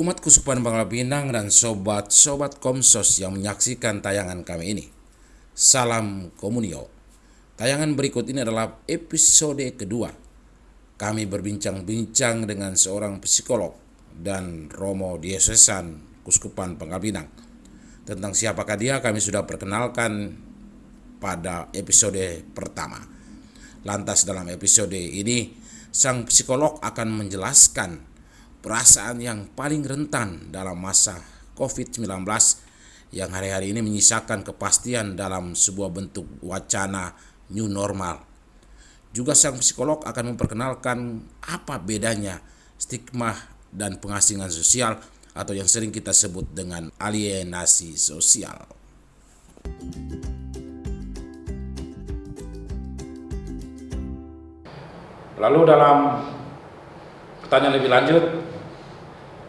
Umat Kusupan Bangla Pinang dan sobat-sobat Komsos yang menyaksikan tayangan kami ini. Salam Komunio. Tayangan berikut ini adalah episode kedua. Kami berbincang-bincang dengan seorang psikolog dan Romo Diosesan Kuskupan Bangla Pinang. Tentang siapakah dia kami sudah perkenalkan pada episode pertama. Lantas dalam episode ini sang psikolog akan menjelaskan perasaan yang paling rentan dalam masa COVID-19 yang hari-hari ini menyisakan kepastian dalam sebuah bentuk wacana new normal. Juga sang psikolog akan memperkenalkan apa bedanya stigma dan pengasingan sosial atau yang sering kita sebut dengan alienasi sosial. Lalu dalam pertanyaan lebih lanjut,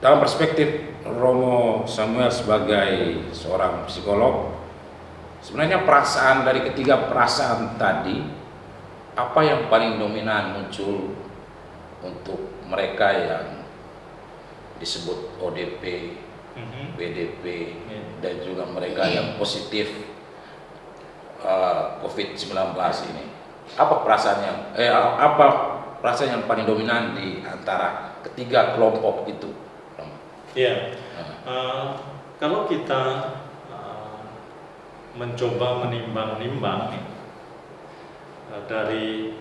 dalam perspektif Romo Samuel sebagai seorang psikolog, sebenarnya perasaan dari ketiga perasaan tadi, apa yang paling dominan muncul untuk mereka yang disebut ODP, mm-hmm. BDP, yeah. dan juga mereka yang positif uh, COVID-19 ini. Apa perasaan yang, eh, apa perasaan yang paling dominan di antara ketiga kelompok itu? Ya, uh, kalau kita uh, mencoba menimbang-nimbang uh, dari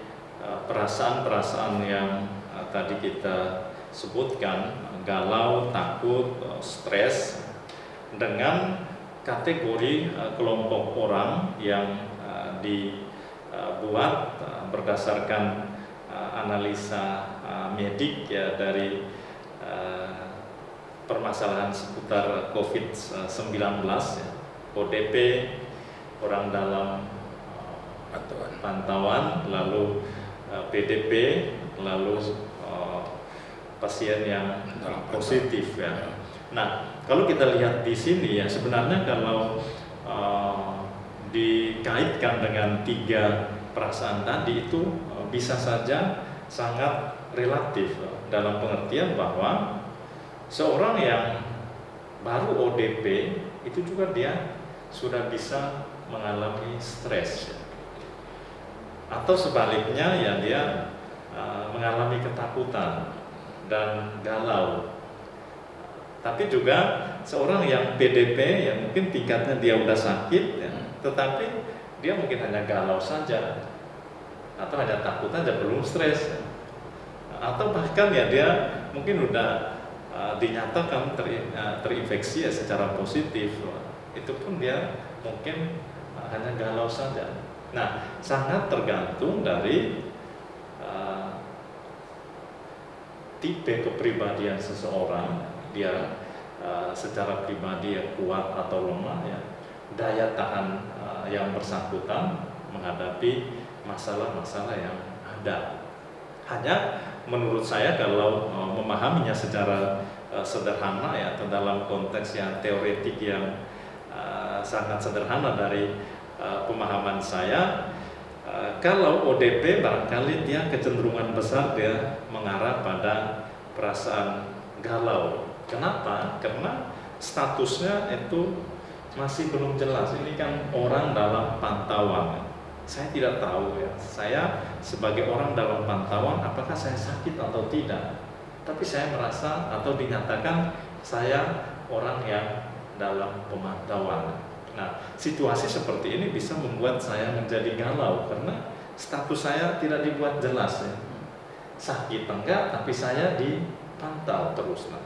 perasaan-perasaan uh, yang uh, tadi kita sebutkan, galau, takut, uh, stres, dengan kategori uh, kelompok orang yang uh, dibuat uh, berdasarkan analisa uh, medik ya dari permasalahan seputar COVID-19 ya. ODP orang dalam uh, pantauan, pantauan lalu uh, PDP lalu uh, pasien yang positif ya. Nah, kalau kita lihat di sini ya sebenarnya kalau uh, dikaitkan dengan tiga perasaan tadi itu bisa saja sangat relatif dalam pengertian bahwa seorang yang baru ODP itu juga dia sudah bisa mengalami stres. Atau sebaliknya ya dia uh, mengalami ketakutan dan galau. Tapi juga seorang yang PDP yang mungkin tingkatnya dia udah sakit ya, tetapi dia mungkin hanya galau saja atau hanya takut saja belum stres atau bahkan ya dia mungkin udah uh, dinyatakan ter, uh, terinfeksi ya secara positif. Itu pun dia mungkin uh, hanya galau saja. Nah sangat tergantung dari uh, tipe kepribadian seseorang. Dia uh, secara pribadi yang kuat atau lemah ya daya tahan uh, yang bersangkutan menghadapi masalah-masalah yang ada. Hanya menurut saya kalau uh, memahaminya secara uh, sederhana ya atau dalam konteks yang teoretik yang uh, sangat sederhana dari pemahaman saya kalau ODP barangkali dia kecenderungan besar dia mengarah pada perasaan galau. Kenapa? Karena statusnya itu masih belum jelas. Ini kan orang dalam pantauan saya tidak tahu ya. Saya sebagai orang dalam pantauan apakah saya sakit atau tidak. Tapi saya merasa atau dinyatakan saya orang yang dalam pemantauan. Nah, situasi seperti ini bisa membuat saya menjadi galau karena status saya tidak dibuat jelas ya. Sakit enggak, tapi saya dipantau terus. Nah,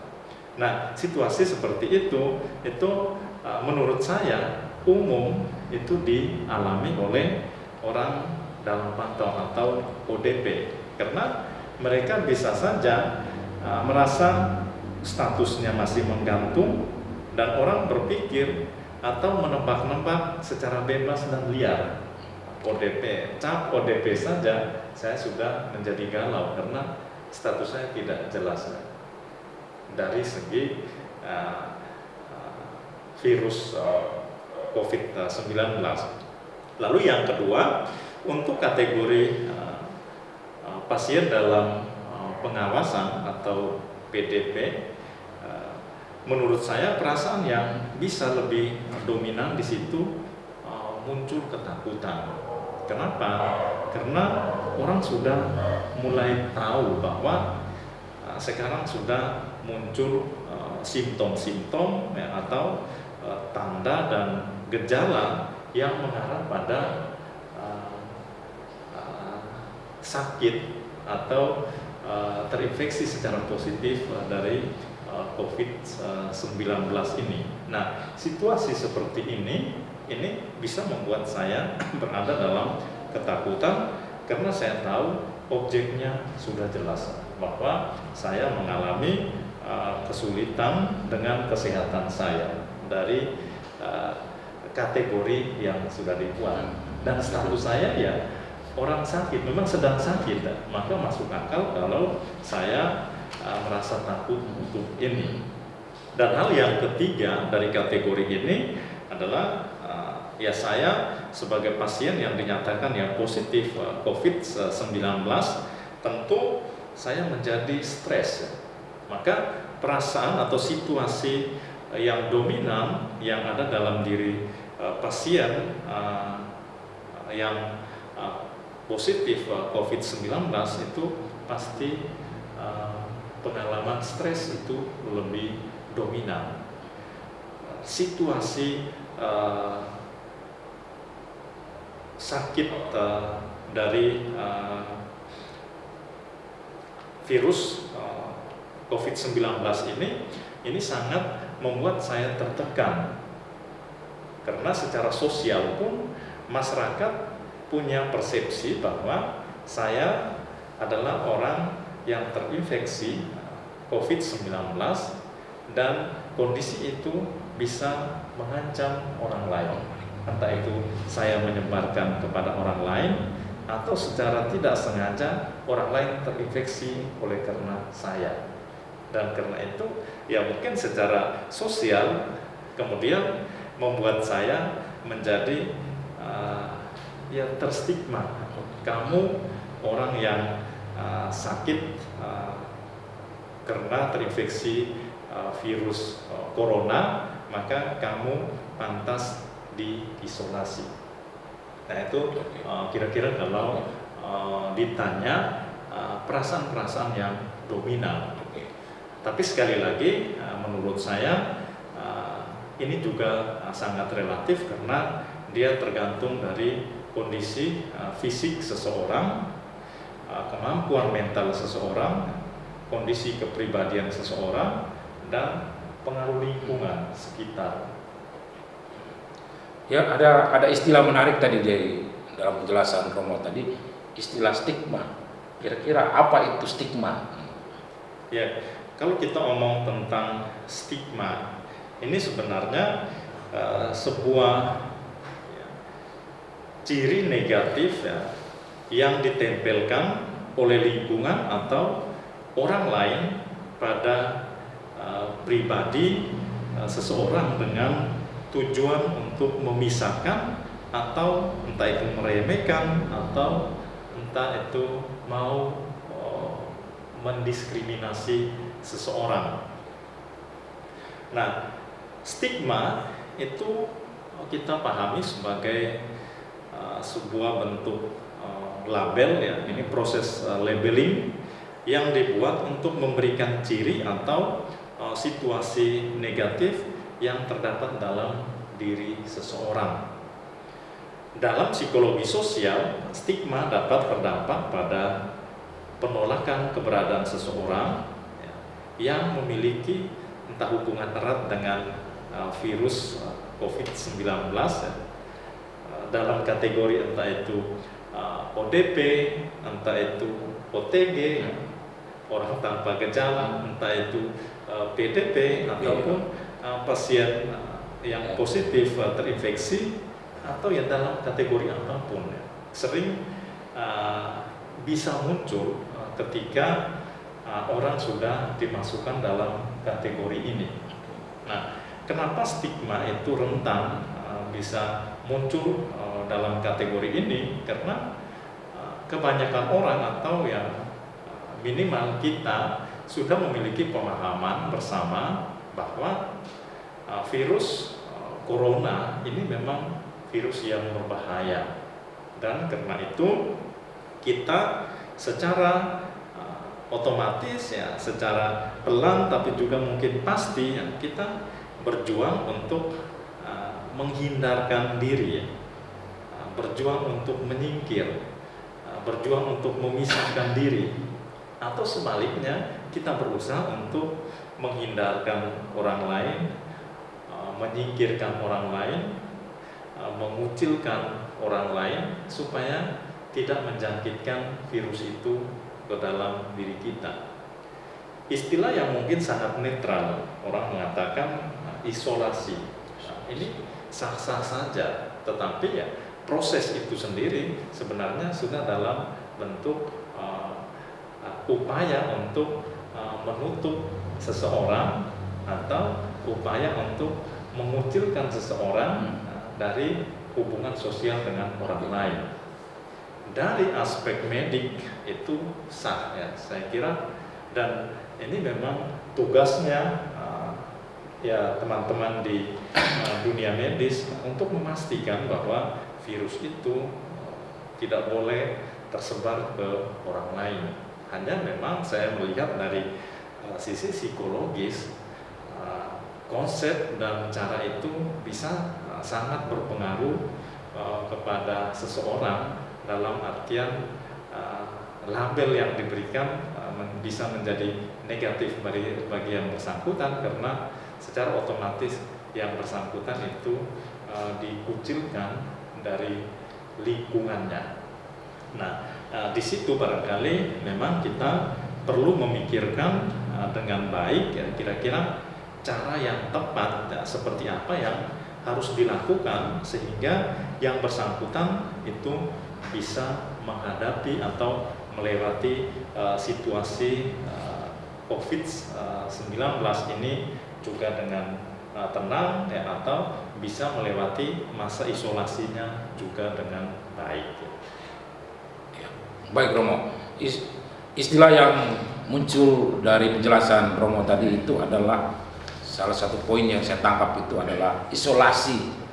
nah situasi seperti itu itu uh, menurut saya umum itu dialami oleh orang dalam pantauan atau ODP karena mereka bisa saja uh, merasa statusnya masih menggantung dan orang berpikir atau menebak-nebak secara bebas dan liar. ODP, cap ODP saja saya sudah menjadi galau karena status saya tidak jelas. Dari segi uh virus uh, COVID-19 Lalu yang kedua, untuk kategori uh, pasien dalam uh, pengawasan atau PDP, menurut saya perasaan yang bisa lebih dominan di situ muncul ketakutan. Kenapa? Karena orang sudah mulai tahu bahwa sekarang sudah muncul simptom-simptom ya, atau tanda dan gejala yang mengarah pada uh, uh, sakit atau uh, terinfeksi secara positif uh, dari uh, COVID-19 ini. Nah, situasi seperti ini ini bisa membuat saya berada dalam ketakutan karena saya tahu objeknya sudah jelas bahwa saya mengalami uh, kesulitan dengan kesehatan saya dari kategori yang sudah dibuat. Dan status saya ya orang sakit memang sedang sakit maka masuk akal kalau saya uh, merasa takut untuk ini. Dan hal yang ketiga dari kategori ini adalah uh, ya saya sebagai pasien yang dinyatakan yang positif uh, COVID-19 tentu saya menjadi stres maka perasaan atau situasi yang dominan yang ada dalam diri uh, pasien uh, yang positif uh, COVID-19 itu pasti uh, pengalaman stres itu lebih dominan. Situasi uh, sakit uh, dari uh, virus uh, COVID-19 ini ini sangat membuat saya tertekan karena secara sosial pun masyarakat punya persepsi bahwa saya adalah orang yang terinfeksi COVID-19 dan kondisi itu bisa mengancam orang lain. Entah itu saya menyebarkan kepada orang lain atau secara tidak sengaja orang lain terinfeksi oleh karena saya. Dan karena itu ya mungkin secara sosial kemudian membuat saya menjadi uh, ya terstigma. Kamu orang yang uh, sakit uh, karena terinfeksi uh, virus uh, corona maka kamu pantas diisolasi. Nah itu kira-kira uh, kalau uh, ditanya perasaan-perasaan uh, yang dominan. Tapi sekali lagi uh, menurut saya ini juga uh, sangat relatif karena dia tergantung dari kondisi uh, fisik seseorang, uh, kemampuan mental seseorang, kondisi kepribadian seseorang, dan pengaruh lingkungan sekitar. Ya, ada ada istilah menarik tadi dari dalam penjelasan Romo tadi, istilah stigma. Kira-kira apa itu stigma? Ya, kalau kita omong tentang stigma, ini sebenarnya uh, sebuah ciri negatif ya, yang ditempelkan oleh lingkungan atau orang lain pada uh, pribadi uh, seseorang dengan tujuan untuk memisahkan atau entah itu meremehkan atau entah itu mau mendiskriminasi seseorang. Nah, stigma itu kita pahami sebagai Uh, sebuah bentuk uh, label ya ini proses uh, labeling yang dibuat untuk memberikan ciri atau situasi negatif yang terdapat dalam diri seseorang. Dalam psikologi sosial, stigma dapat berdampak pada penolakan keberadaan seseorang ya, yang memiliki entah hubungan erat dengan virus COVID-19 ya, dalam kategori entah itu uh, ODP, entah itu OTG, orang tanpa gejala, entah itu uh, PDP ataupun uh, pasien uh, yang positif uh, terinfeksi atau yang dalam kategori apa pun ya. sering uh, bisa muncul uh, ketika uh, orang sudah dimasukkan dalam kategori ini. Nah, kenapa stigma itu rentan uh, bisa muncul uh, dalam kategori ini? Karena uh, kebanyakan orang atau yang minimal kita sudah memiliki pemahaman bersama bahwa virus corona ini memang virus yang berbahaya. Dan karena itu kita secara otomatis ya secara pelan tapi juga mungkin pasti ya, kita berjuang untuk uh, menghindarkan diri ya. Uh, berjuang untuk menyingkir uh, berjuang untuk memisahkan diri atau sebaliknya kita berusaha untuk menghindarkan orang lain menyingkirkan orang lain mengucilkan orang lain supaya tidak menjangkitkan virus itu ke dalam diri kita. Istilah yang mungkin sangat netral, orang mengatakan isolasi. Nah, ini sah-sah saja, tetapi ya proses itu sendiri sebenarnya sudah dalam bentuk uh, upaya untuk uh, menutup seseorang atau upaya untuk mengucilkan seseorang uh, dari hubungan sosial dengan orang lain. Dari aspek medik itu sah ya saya kira. Dan ini memang tugasnya ya teman-teman di uh, dunia medis untuk memastikan bahwa virus itu tidak boleh tersebar ke orang lain. Hanya memang saya melihat dari uh, sisi psikologis uh, konsep dan cara itu bisa sangat berpengaruh uh, kepada seseorang dalam artian label yang diberikan bisa menjadi negatif bagi yang bersangkutan karena secara otomatis yang bersangkutan itu uh, dikucilkan dari lingkungannya. Nah, uh, di situ barangkali memang kita perlu memikirkan uh, dengan baik ya kira-kira cara yang tepat ya, seperti apa yang harus dilakukan sehingga yang bersangkutan itu bisa menghadapi atau melewati uh, situasi uh, COVID-19 ini juga dengan uh, tenang ya, atau bisa melewati masa isolasinya juga dengan baik. Ya. Baik Romo, istilah yang muncul dari penjelasan Romo tadi itu adalah salah satu poin yang saya tangkap itu adalah isolasi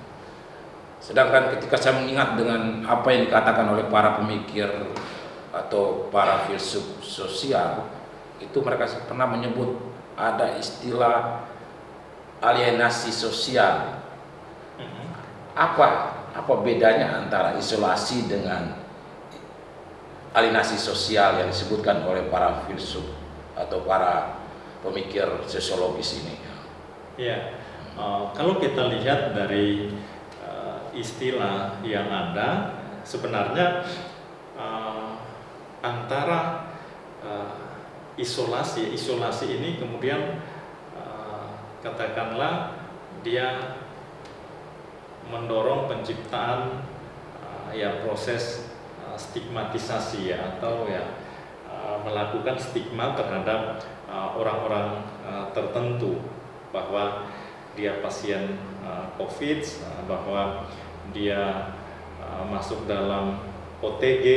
Sedangkan ketika saya mengingat dengan apa yang dikatakan oleh para pemikir atau para filsuf sosial, itu mereka pernah menyebut ada istilah alienasi sosial. Mm-hmm. Apa apa bedanya antara isolasi dengan alienasi sosial yang disebutkan oleh para filsuf atau para pemikir sosiologis ini? Ya, uh, kalau kita lihat dari istilah yang ada sebenarnya uh, antara uh, isolasi isolasi ini kemudian uh, katakanlah dia mendorong penciptaan uh, ya proses uh, stigmatisasi ya atau ya uh, melakukan stigma terhadap orang-orang tertentu. Bahwa dia pasien COVID bahwa dia masuk dalam OTG,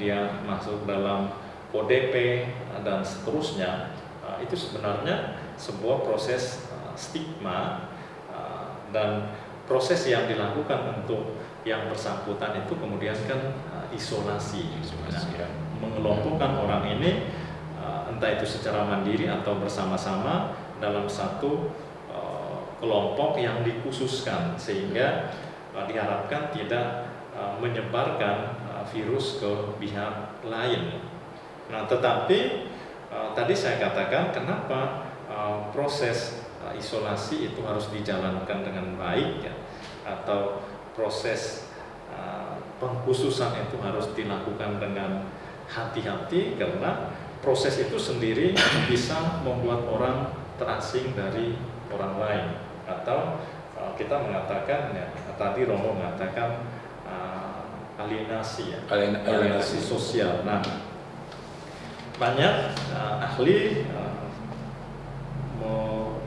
dia masuk dalam ODP dan seterusnya, itu sebenarnya sebuah proses stigma uh, dan proses yang dilakukan untuk yang bersangkutan itu kemudian kan uh, isolasi, isolasi ya. mengelompokkan orang ini uh, entah itu secara mandiri atau bersama-sama dalam satu uh, kelompok yang dikhususkan sehingga uh, diharapkan tidak uh, menyebarkan uh, virus ke pihak lain. Nah, tetapi uh, tadi saya katakan kenapa uh, proses isolasi itu harus dijalankan dengan baik ya, atau proses uh, pengkhususan itu harus dilakukan dengan hati-hati karena proses itu sendiri bisa membuat orang terasing dari orang lain. Atau kita mengatakan ya tadi Romo mengatakan uh, alienasi ya Alien, alienasi. sosial. Nah banyak uh, ahli uh,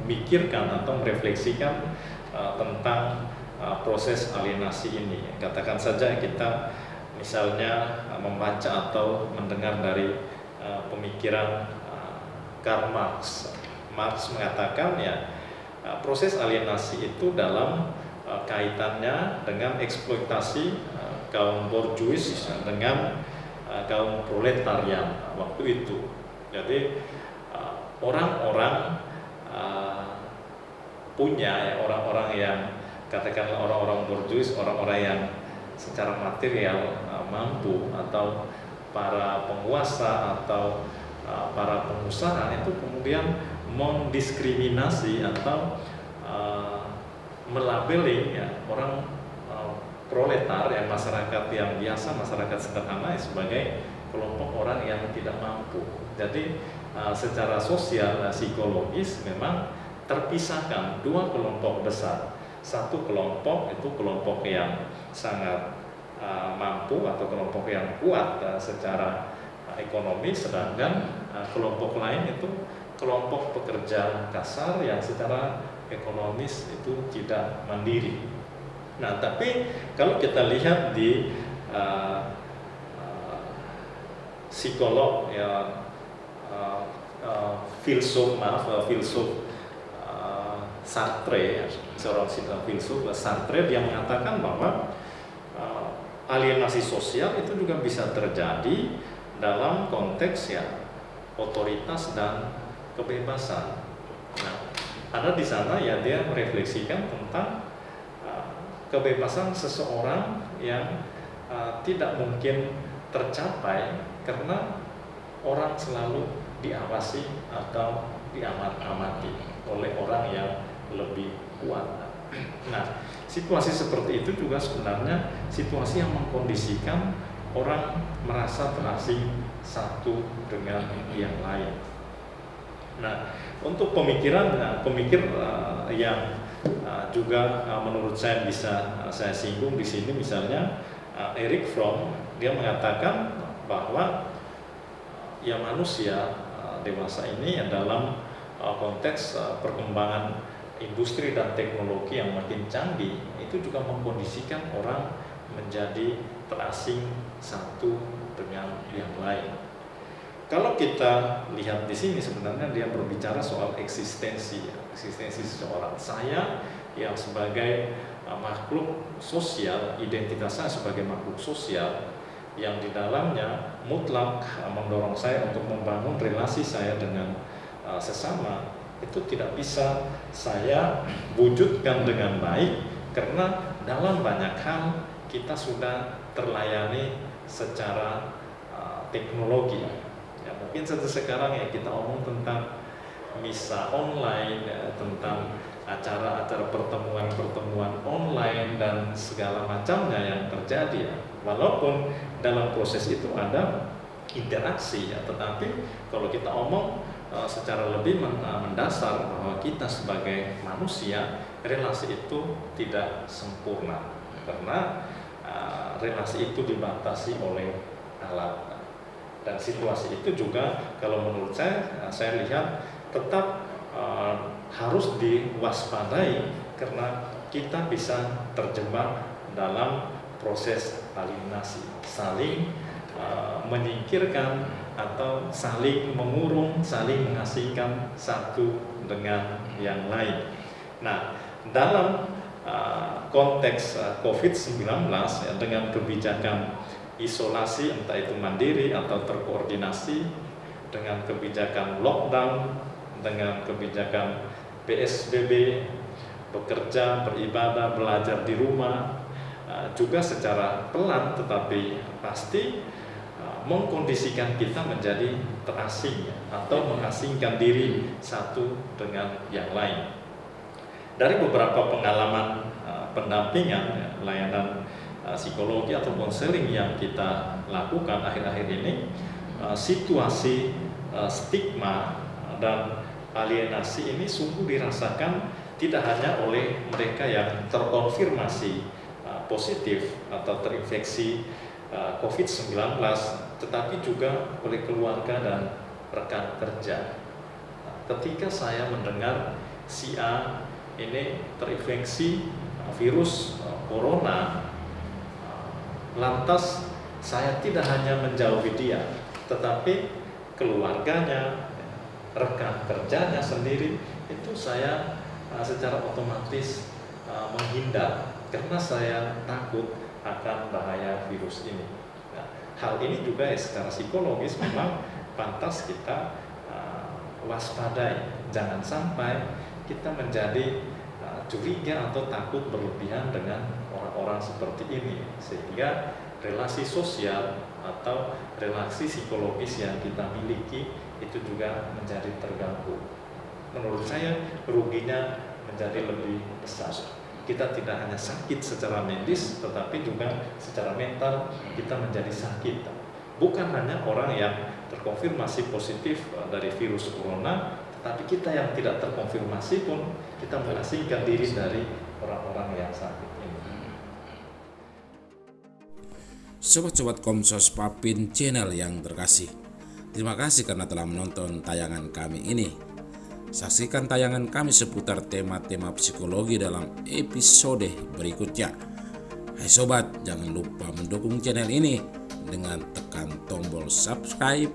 memikirkan atau merefleksikan uh, tentang uh, proses alienasi ini. Katakan saja kita misalnya uh, membaca atau mendengar dari uh, pemikiran uh, Karl Marx. Marx mengatakan ya uh, proses alienasi itu dalam uh, kaitannya dengan eksploitasi uh, kaum borjuis dengan uh, kaum proletarian waktu itu. Jadi orang-orang uh, punya ya orang-orang yang katakanlah orang-orang borjuis, orang-orang yang secara material uh, mampu atau para penguasa atau uh, para pengusaha itu kemudian mendiskriminasi atau uh, melabeli ya orang uh, proletar ya masyarakat yang biasa masyarakat sederhana ya, sebagai kelompok orang yang tidak mampu. Jadi secara sosial psikologis memang terpisahkan dua kelompok besar. Satu kelompok itu kelompok yang sangat uh, mampu atau kelompok yang kuat uh, secara uh, ekonomi, sedangkan uh, kelompok lain itu kelompok pekerja kasar yang secara ekonomis itu tidak mandiri. Nah, tapi kalau kita lihat di uh, psikolog ya uh, uh, filsuf maaf uh, filsuf uh, Sartre seorang filsuf Sartre dia mengatakan bahwa uh, alienasi sosial itu juga bisa terjadi dalam konteks ya otoritas dan kebebasan. Nah, ada di sana ya dia merefleksikan tentang uh, kebebasan seseorang yang uh, tidak mungkin tercapai karena orang selalu diawasi atau diamat-amati oleh orang yang lebih kuat. Nah, situasi seperti itu juga sebenarnya situasi yang mengkondisikan orang merasa terasing satu dengan yang lain. Nah, untuk pemikiran nah, pemikir uh, yang uh, juga uh, menurut saya bisa saya singgung di sini misalnya Eric Fromm dia mengatakan bahwa ya manusia dewasa ini dalam uh, konteks perkembangan industri dan teknologi yang makin canggih itu juga mengkondisikan orang menjadi terasing satu dengan yang lain. Kalau kita lihat di sini sebenarnya dia berbicara soal eksistensi, eksistensi seseorang. Saya yang sebagai makhluk sosial, identitas saya sebagai makhluk sosial, yang di dalamnya mutlak uh, mendorong saya untuk membangun relasi saya dengan uh, sesama itu tidak bisa saya wujudkan dengan baik karena dalam banyak hal kita sudah terlayani secara uh, teknologi. Ya mungkin satu sekarang ya kita omong tentang misa online ya, tentang acara-acara pertemuan-pertemuan online dan segala macamnya yang terjadi ya. Walaupun dalam proses itu ada interaksi ya tetapi kalau kita omong secara lebih uh, mendasar bahwa kita sebagai manusia relasi itu tidak sempurna. Karena uh, relasi itu dibatasi oleh alat. Dan situasi itu juga kalau menurut saya saya lihat tetap harus diwaspadai karena kita bisa terjebak dalam proses alienasi, saling menyingkirkan atau saling mengurung, saling mengasingkan satu dengan yang lain. Nah, dalam uh, konteks uh, COVID-19 ya, dengan kebijakan isolasi entah itu mandiri atau terkoordinasi dengan kebijakan lockdown, dengan kebijakan PSBB, bekerja, beribadah, belajar di rumah, Eh, juga secara pelan tetapi pasti mengkondisikan kita menjadi terasing atau mengasingkan diri satu dengan yang lain. Dari beberapa pengalaman eh, pendampingan layanan psikologi atau konseling yang kita lakukan akhir-akhir ini, situasi stigma dan alienasi ini sungguh dirasakan tidak hanya oleh mereka yang terkonfirmasi positif atau terinfeksi uh, COVID-19, tetapi juga oleh keluarga dan rekan kerja. Ketika saya mendengar si A ini terinfeksi uh, virus uh, corona, lantas saya tidak hanya menjauhi dia, tetapi keluarganya, rekan kerjanya sendiri itu saya secara otomatis menghindar karena saya takut akan bahaya virus ini. Nah, hal ini juga ya secara psikologis memang pantas kita uh, waspadai. Jangan sampai kita menjadi uh, curiga atau takut berlebihan dengan orang-orang seperti ini sehingga relasi sosial atau relasi psikologis yang kita miliki itu juga menjadi terganggu. Menurut saya ruginya menjadi lebih besar. Kita tidak hanya sakit secara medis, tetapi juga secara mental kita menjadi sakit. Bukan hanya orang yang terkonfirmasi positif dari virus corona, tetapi kita yang tidak terkonfirmasi pun kita mengasingkan diri dari orang-orang yang sakit. Sobat-sobat Komsos Papin channel yang terkasih. Terima kasih karena telah menonton tayangan kami ini. Saksikan tayangan kami seputar tema-tema psikologi dalam episode berikutnya. Hai sobat, jangan lupa mendukung channel ini dengan tekan tombol subscribe,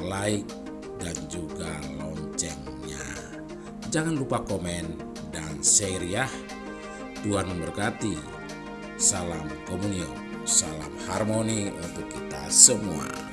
like, dan juga loncengnya. Jangan lupa komen dan share ya. Tuhan memberkati. Salam komunio, salam harmoni untuk kita semua.